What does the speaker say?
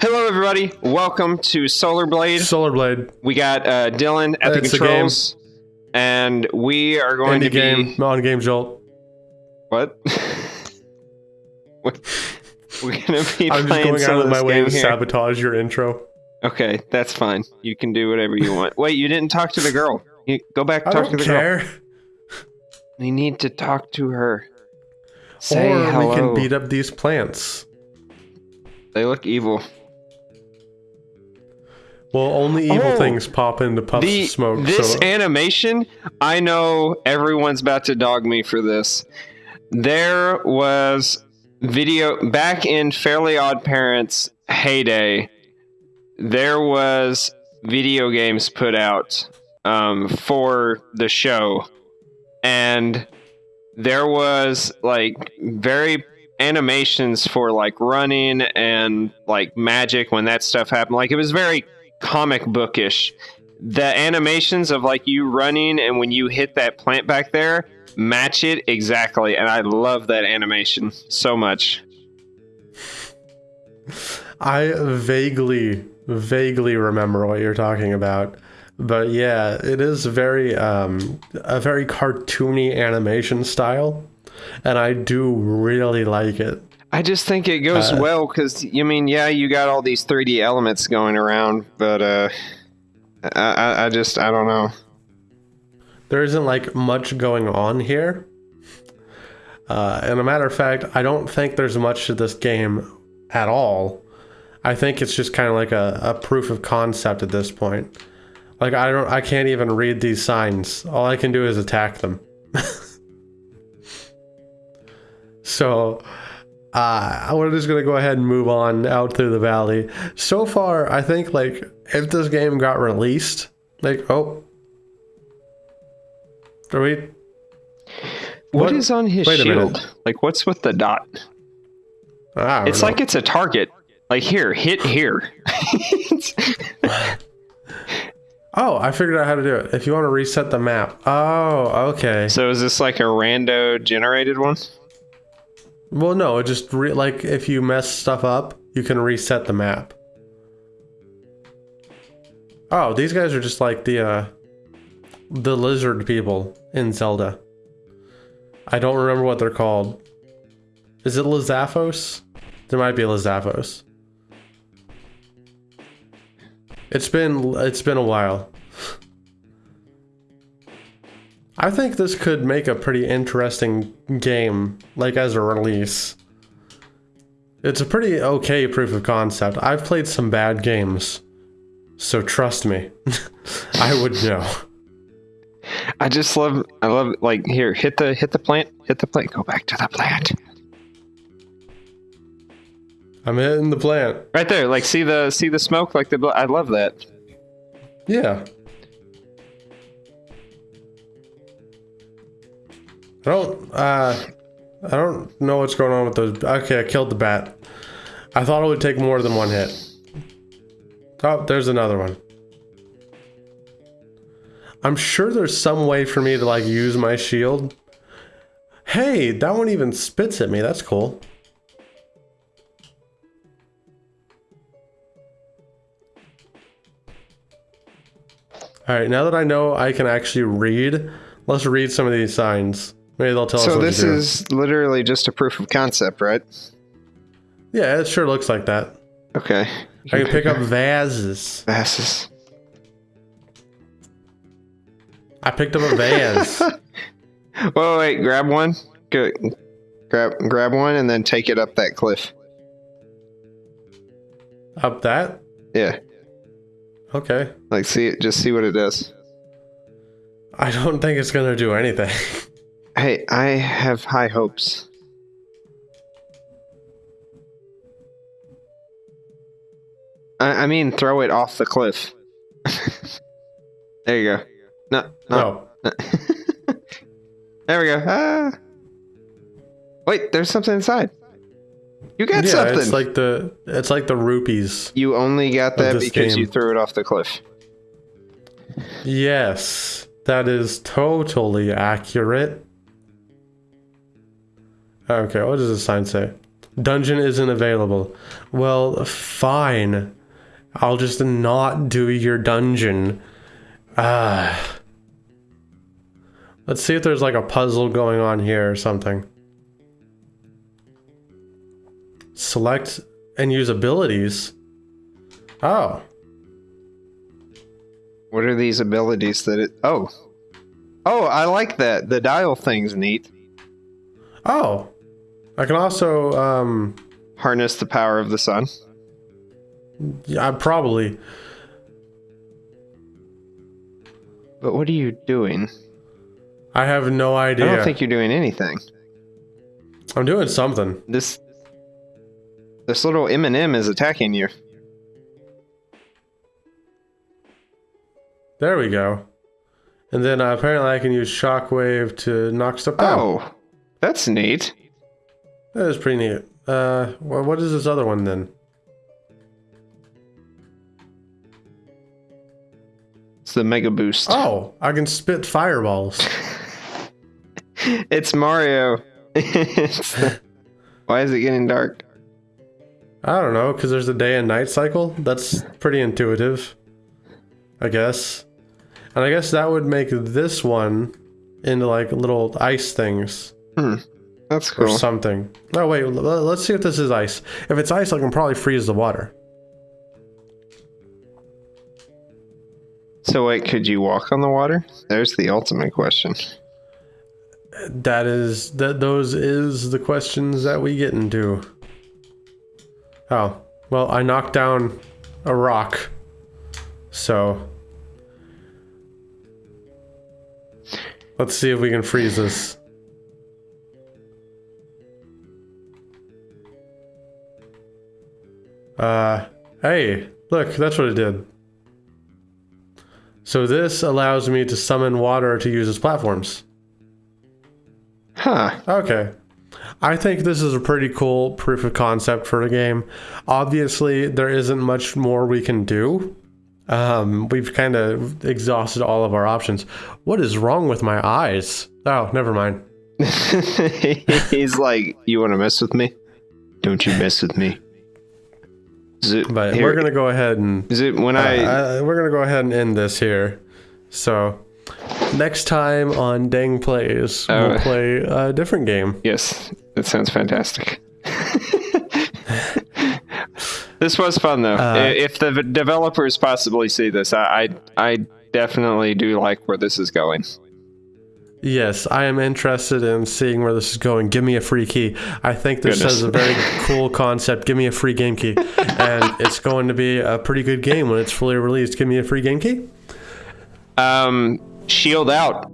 Hello, everybody. Welcome to Solar Blade. Solar Blade. We got uh, Dylan at the controls, and we are going Indie to game. be On Game Jolt. what? We're gonna be I'm just going out of my way to here. sabotage your intro. Okay, that's fine. You can do whatever you want. Wait, you didn't talk to the girl. You go back I talk don't to the girl. We need to talk to her. Say or hello. we can beat up these plants. They look evil. Well, only evil Oh. things pop into puffs the of smoke. this so animation i know everyone's about to dog me for this there was video back in fairly odd parents heyday there was video games put out um, for the show and there was like very animations for like running and like magic when that stuff happened. Like it was very comic bookish. The animations of like you running and when you hit that plant back there match it exactly and i love that animation so much. I vaguely, vaguely remember what you're talking about. But yeah, it is very um, a very cartoony animation style, and I do really like it. i just think it goes Uh, well because i mean yeah you got all these 3d elements going around but uh I, I, I just i don't know there isn't like much going on here. Uh, and a matter of fact, I don't think there's much to this game at all. I think it's just kind of like a, a proof of concept at this point. Like I don't, I can't even read these signs. All I can do is attack them. so, uh, we're just gonna go ahead and move on out through the valley. So far, I think like if this game got released, like oh, are we? what What- is on his wait shield like what's with the dot it's know. like it's a target like here hit here oh, I figured out how to do it. If you want to reset the map. Oh, okay. so is this like a rando generated one Well, no, it just re- like if you mess stuff up, you can reset the map. Oh, these guys are just like the uh the lizard people in Zelda. I don't remember what they're called. Is it Lizalfos? There might be Lizalfos. It's been it's been a while. I think this could make a pretty interesting game, like as a release. It's a pretty okay proof of concept. I've played some bad games, so trust me, I would know. I just love I love like here hit the hit the plant hit the plant go back to the plant I'm hitting the plant. right there like see the see the smoke like the I love that Yeah. I don't uh I don't know what's going on with those. Okay, I killed the bat. I thought it would take more than one hit. Oh, there's another one. I'm sure there's some way for me to like use my shield. Hey, that one even spits at me. That's cool. All right, now that I know I can actually read, let's read some of these signs. Maybe they'll tell us so this to do. is literally just a proof of concept right Yeah, it sure looks like that. okay I can pick up vases. vases I picked up a vase. whoa wait grab one go grab grab one and then take it up that cliff up that? yeah Okay. like see it just see what it does I don't think it's gonna do anything. hey I have high hopes I, I mean throw it off the cliff there you go no no No. There we go. Ah. Wait, there's something inside. You got yeah, something. it's like the it's like the rupees. you only got that because you threw it off the cliff. Yes, that is totally accurate. Okay, what does the sign say? Dungeon isn't available. Well, fine. I'll just not do your dungeon. Ah. Let's see if there's like a puzzle going on here or something. Select and use abilities. Oh. What are these abilities that it. Oh. Oh, I like that. The dial thing's neat. Oh. I can also, um, Harness the power of the sun. yeah, probably. But what are you doing? I have no idea. I don't think you're doing anything. I'm doing something. This. This little M&M is attacking you. There we go. And then uh, apparently I can use shockwave to knock stuff down. Oh, that's neat. That is pretty neat. Uh, wha- what is this other one then? It's the Mega Boost. Oh, I can spit fireballs. It's Mario. It's the- Why is it getting dark? I don't know, because there's a day and night cycle. That's pretty intuitive, I guess. And I guess that would make this one into like little ice things That's cool. or something. Oh wait, let's see if this is ice. If it's ice, I can probably freeze the water. So wait, could you walk on the water? There's the ultimate question. That is that. Those is the questions that we get into. Oh well, I knocked down a rock, so let's see if we can freeze this. Uh, hey, look, that's what it did. So this allows me to summon water to use as platforms. Huh. Okay. I think this is a pretty cool proof of concept for the game. Obviously, there isn't much more we can do. Um, we've kind of exhausted all of our options. What is wrong with my eyes? Oh, never mind. He's like, you want to mess with me? Don't you mess with me. Zo- But here- we're gonna go ahead and Is it when I? uh, we're gonna go ahead and end this here. So next time on Dang Plays, we'll Oh. play a different game. Yes, that sounds fantastic. this was fun though. Uh, if the developers possibly see this, I, I I definitely do like where this is going. Yes, I am interested in seeing where this is going. Give me a free key. I think this Goodness. has a very cool concept. Give me a free game key. And it's going to be a pretty good game when it's fully released. Give me a free game key. Um, shield out.